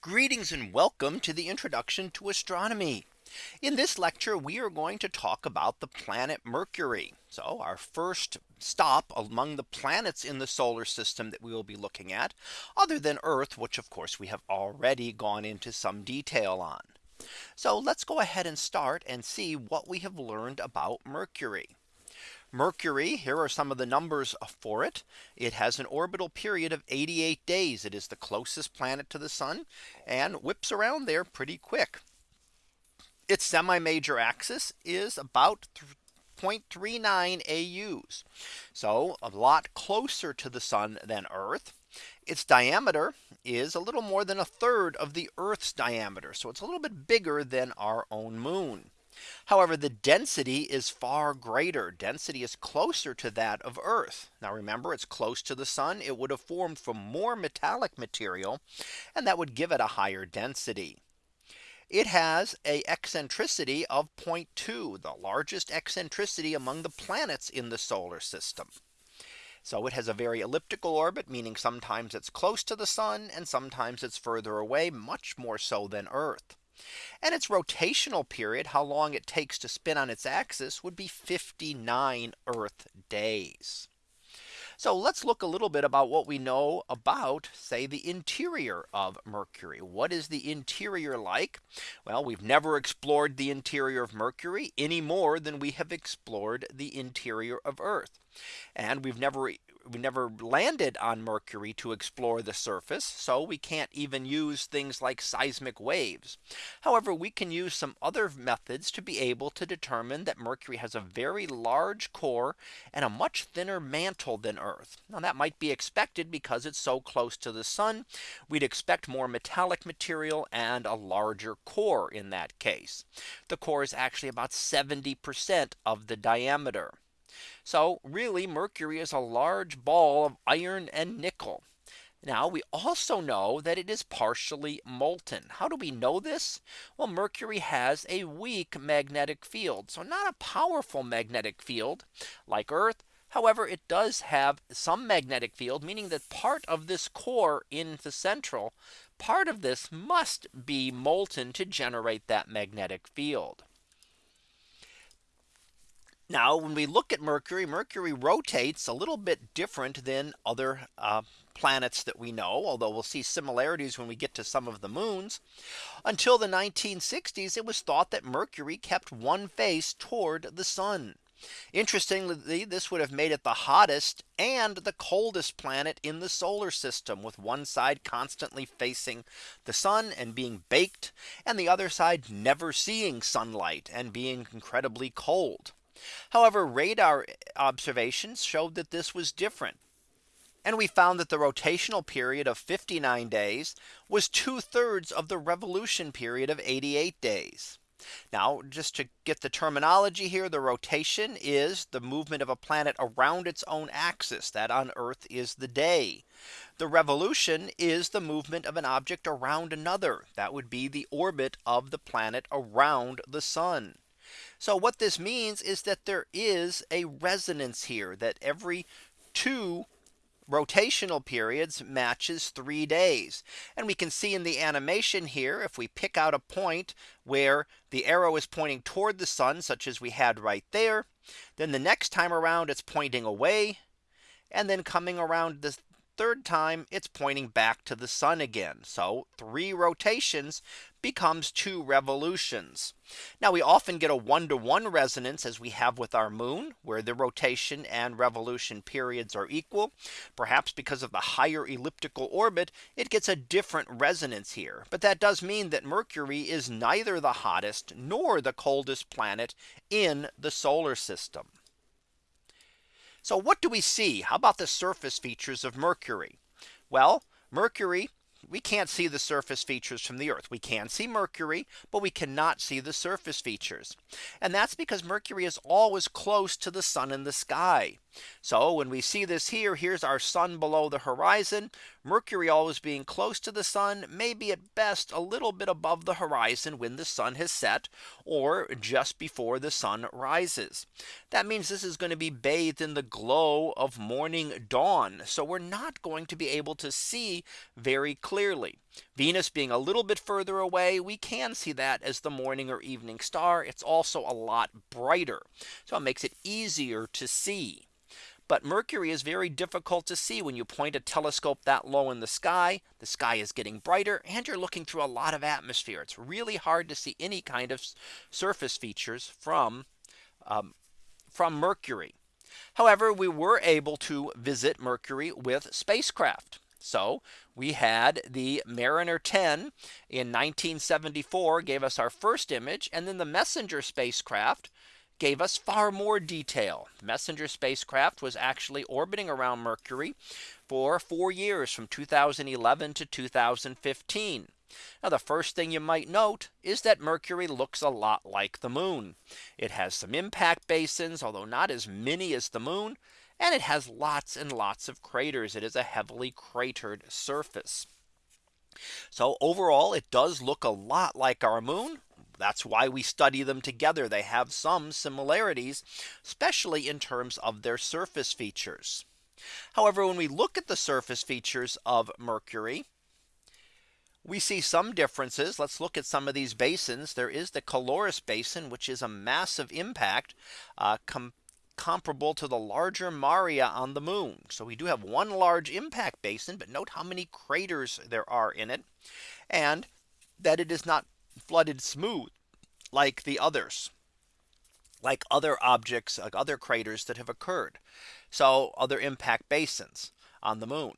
Greetings and welcome to the introduction to astronomy. In this lecture, we are going to talk about the planet Mercury. So our first stop among the planets in the solar system that we will be looking at other than Earth, which of course we have already gone into some detail on. So let's go ahead and start and see what we have learned about Mercury. Mercury, here are some of the numbers for it. It has an orbital period of 88 days. It is the closest planet to the sun and whips around there pretty quick. Its semi major axis is about 0.39 AUs. So a lot closer to the sun than Earth. Its diameter is a little more than a third of the Earth's diameter. So it's a little bit bigger than our own moon. However, the density is far greater. Density is closer to that of Earth. Now remember, it's close to the sun. It would have formed from more metallic material, and that would give it a higher density. It has a eccentricity of 0.2, the largest eccentricity among the planets in the solar system. So it has a very elliptical orbit, meaning sometimes it's close to the sun and sometimes it's further away, much more so than Earth. And its rotational period, how long it takes to spin on its axis would be 59 Earth days. So let's look a little bit about what we know about say the interior of Mercury. What is the interior like? Well, we've never explored the interior of Mercury any more than we have explored the interior of Earth. And we've never we never landed on Mercury to explore the surface. So we can't even use things like seismic waves. However, we can use some other methods to be able to determine that Mercury has a very large core and a much thinner mantle than Earth. Now that might be expected because it's so close to the sun. We'd expect more metallic material and a larger core in that case. The core is actually about 70% of the diameter. So really Mercury is a large ball of iron and nickel. Now we also know that it is partially molten. How do we know this? Well, Mercury has a weak magnetic field. So not a powerful magnetic field like Earth. However, it does have some magnetic field, meaning that part of this core in the central part of this must be molten to generate that magnetic field. Now when we look at Mercury, Mercury rotates a little bit different than other uh, planets that we know, although we'll see similarities when we get to some of the moons. Until the 1960s, it was thought that Mercury kept one face toward the sun. Interestingly, this would have made it the hottest and the coldest planet in the solar system with one side constantly facing the sun and being baked and the other side never seeing sunlight and being incredibly cold. However, radar observations showed that this was different. And we found that the rotational period of 59 days was two thirds of the revolution period of 88 days. Now just to get the terminology here, the rotation is the movement of a planet around its own axis that on Earth is the day. The revolution is the movement of an object around another that would be the orbit of the planet around the sun. So what this means is that there is a resonance here that every two rotational periods matches three days. And we can see in the animation here, if we pick out a point where the arrow is pointing toward the sun, such as we had right there, then the next time around it's pointing away. And then coming around the third time it's pointing back to the sun again. So three rotations becomes two revolutions. Now we often get a one to one resonance as we have with our moon where the rotation and revolution periods are equal. Perhaps because of the higher elliptical orbit, it gets a different resonance here. But that does mean that Mercury is neither the hottest nor the coldest planet in the solar system. So what do we see? How about the surface features of Mercury? Well, Mercury we can't see the surface features from the Earth. We can see Mercury, but we cannot see the surface features. And that's because Mercury is always close to the sun in the sky. So when we see this here, here's our sun below the horizon. Mercury always being close to the sun, maybe at best a little bit above the horizon when the sun has set or just before the sun rises. That means this is going to be bathed in the glow of morning dawn. So we're not going to be able to see very clearly. Venus being a little bit further away, we can see that as the morning or evening star. It's also a lot brighter. So it makes it easier to see. But Mercury is very difficult to see when you point a telescope that low in the sky. The sky is getting brighter and you're looking through a lot of atmosphere. It's really hard to see any kind of surface features from um, from Mercury. However, we were able to visit Mercury with spacecraft. So we had the Mariner 10 in 1974 gave us our first image and then the Messenger spacecraft gave us far more detail. Messenger spacecraft was actually orbiting around Mercury for four years from 2011 to 2015. Now the first thing you might note is that Mercury looks a lot like the moon. It has some impact basins, although not as many as the moon. And it has lots and lots of craters. It is a heavily cratered surface. So overall, it does look a lot like our moon. That's why we study them together. They have some similarities, especially in terms of their surface features. However, when we look at the surface features of Mercury, we see some differences. Let's look at some of these basins. There is the Caloris Basin, which is a massive impact uh, comparable to the larger Maria on the moon. So we do have one large impact basin, but note how many craters there are in it and that it is not flooded smooth like the others like other objects like other craters that have occurred. So other impact basins on the moon.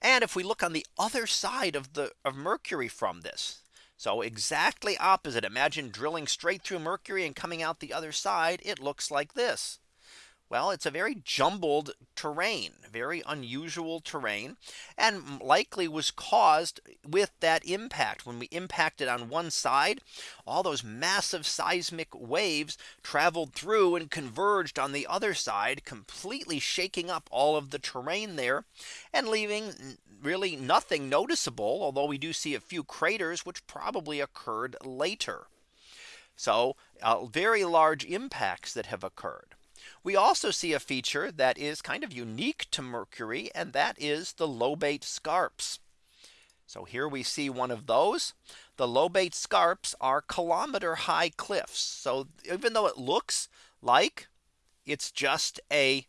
And if we look on the other side of the of Mercury from this. So exactly opposite. Imagine drilling straight through Mercury and coming out the other side. It looks like this. Well, it's a very jumbled terrain, very unusual terrain, and likely was caused with that impact. When we impacted on one side, all those massive seismic waves traveled through and converged on the other side, completely shaking up all of the terrain there and leaving really nothing noticeable, although we do see a few craters, which probably occurred later. So uh, very large impacts that have occurred. We also see a feature that is kind of unique to Mercury and that is the lobate scarps. So here we see one of those. The lobate scarps are kilometer high cliffs. So even though it looks like it's just a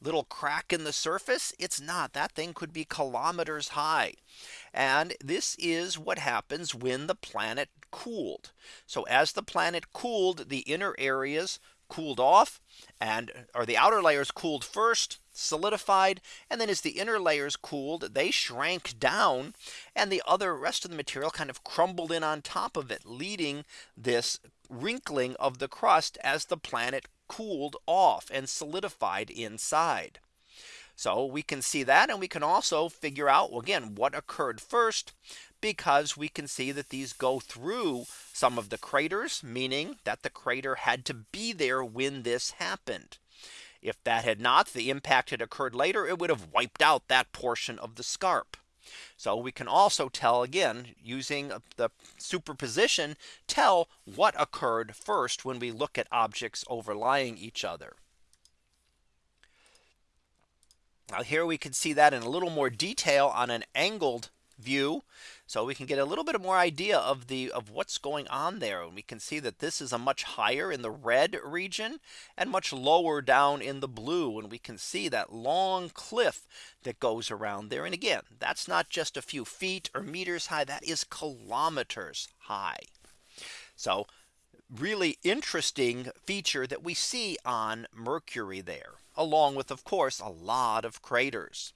little crack in the surface, it's not. That thing could be kilometers high. And this is what happens when the planet cooled. So as the planet cooled, the inner areas cooled off and or the outer layers cooled first solidified and then as the inner layers cooled they shrank down and the other rest of the material kind of crumbled in on top of it leading this wrinkling of the crust as the planet cooled off and solidified inside. So we can see that and we can also figure out again what occurred first because we can see that these go through some of the craters, meaning that the crater had to be there when this happened. If that had not, the impact had occurred later, it would have wiped out that portion of the scarp. So we can also tell again using the superposition tell what occurred first when we look at objects overlying each other. Now here we can see that in a little more detail on an angled view. So we can get a little bit more idea of the of what's going on there. And we can see that this is a much higher in the red region and much lower down in the blue. And we can see that long cliff that goes around there. And again, that's not just a few feet or meters high. That is kilometers high. So really interesting feature that we see on Mercury there, along with, of course, a lot of craters.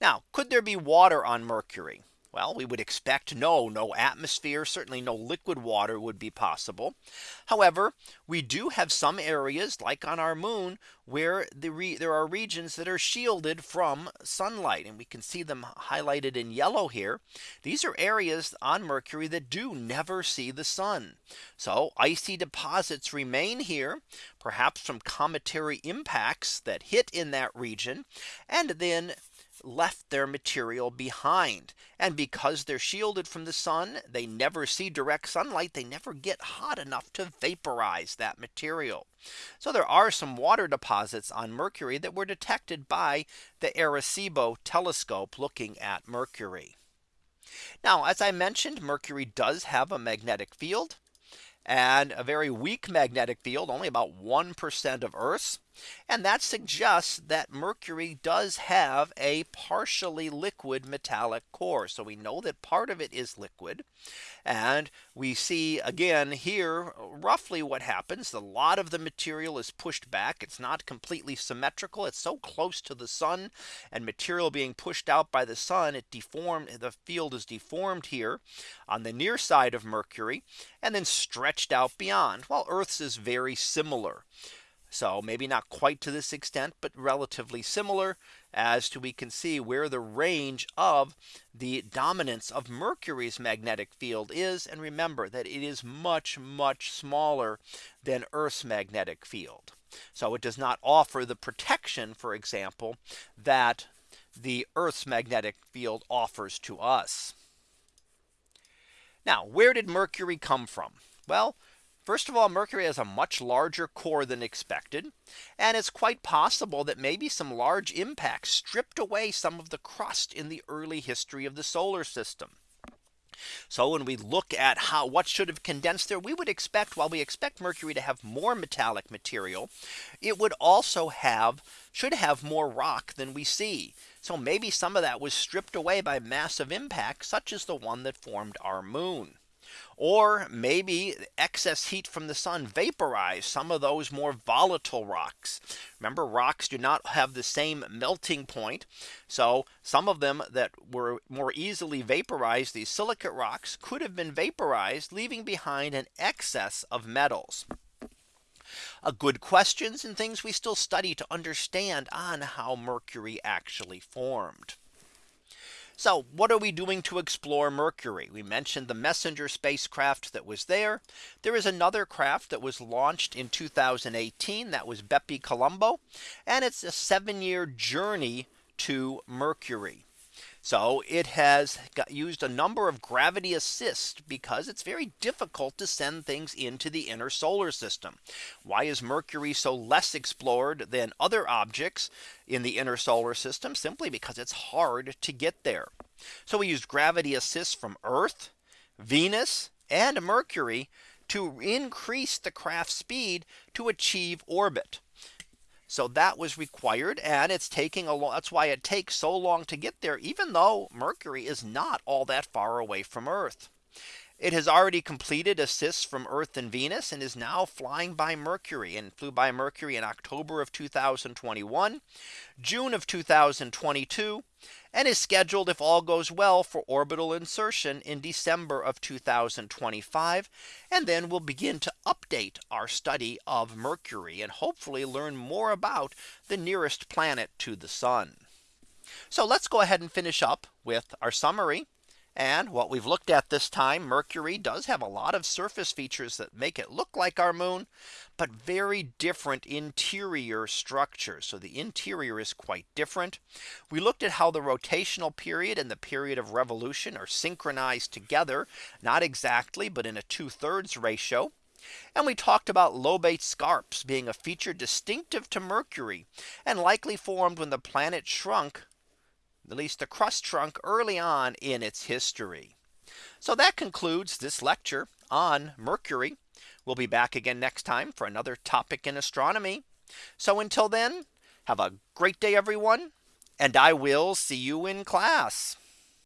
Now, could there be water on Mercury? Well, we would expect no, no atmosphere, certainly no liquid water would be possible. However, we do have some areas like on our moon where the there are regions that are shielded from sunlight and we can see them highlighted in yellow here. These are areas on Mercury that do never see the sun. So icy deposits remain here, perhaps from cometary impacts that hit in that region and then left their material behind. And because they're shielded from the sun, they never see direct sunlight. They never get hot enough to vaporize that material. So there are some water deposits on Mercury that were detected by the Arecibo telescope looking at Mercury. Now, as I mentioned, Mercury does have a magnetic field and a very weak magnetic field, only about 1% of Earth's. And that suggests that Mercury does have a partially liquid metallic core. So we know that part of it is liquid. And we see again here roughly what happens. A lot of the material is pushed back. It's not completely symmetrical. It's so close to the sun and material being pushed out by the sun. It deformed the field is deformed here on the near side of Mercury and then stretched out beyond while Earth's is very similar. So maybe not quite to this extent, but relatively similar as to we can see where the range of the dominance of Mercury's magnetic field is. And remember that it is much, much smaller than Earth's magnetic field. So it does not offer the protection, for example, that the Earth's magnetic field offers to us. Now, where did Mercury come from? Well, First of all, Mercury has a much larger core than expected. And it's quite possible that maybe some large impacts stripped away some of the crust in the early history of the solar system. So when we look at how what should have condensed there, we would expect while we expect Mercury to have more metallic material, it would also have should have more rock than we see. So maybe some of that was stripped away by massive impacts such as the one that formed our moon. Or maybe excess heat from the sun vaporized some of those more volatile rocks. Remember rocks do not have the same melting point. So some of them that were more easily vaporized, these silicate rocks could have been vaporized, leaving behind an excess of metals. A good questions and things we still study to understand on how Mercury actually formed. So what are we doing to explore Mercury? We mentioned the messenger spacecraft that was there. There is another craft that was launched in 2018 that was Bepi Colombo. And it's a seven year journey to Mercury. So it has used a number of gravity assist because it's very difficult to send things into the inner solar system. Why is Mercury so less explored than other objects in the inner solar system? Simply because it's hard to get there. So we used gravity assist from Earth, Venus and Mercury to increase the craft speed to achieve orbit. So that was required and it's taking a lot. That's why it takes so long to get there, even though Mercury is not all that far away from Earth. It has already completed assists from Earth and Venus and is now flying by Mercury and flew by Mercury in October of 2021, June of 2022, and is scheduled if all goes well for orbital insertion in December of 2025. And then we'll begin to update our study of Mercury and hopefully learn more about the nearest planet to the sun. So let's go ahead and finish up with our summary and what we've looked at this time, Mercury does have a lot of surface features that make it look like our moon, but very different interior structure. So the interior is quite different. We looked at how the rotational period and the period of revolution are synchronized together, not exactly, but in a two thirds ratio. And we talked about lobate scarps being a feature distinctive to Mercury and likely formed when the planet shrunk at least the crust trunk early on in its history. So that concludes this lecture on Mercury. We'll be back again next time for another topic in astronomy. So until then, have a great day, everyone, and I will see you in class.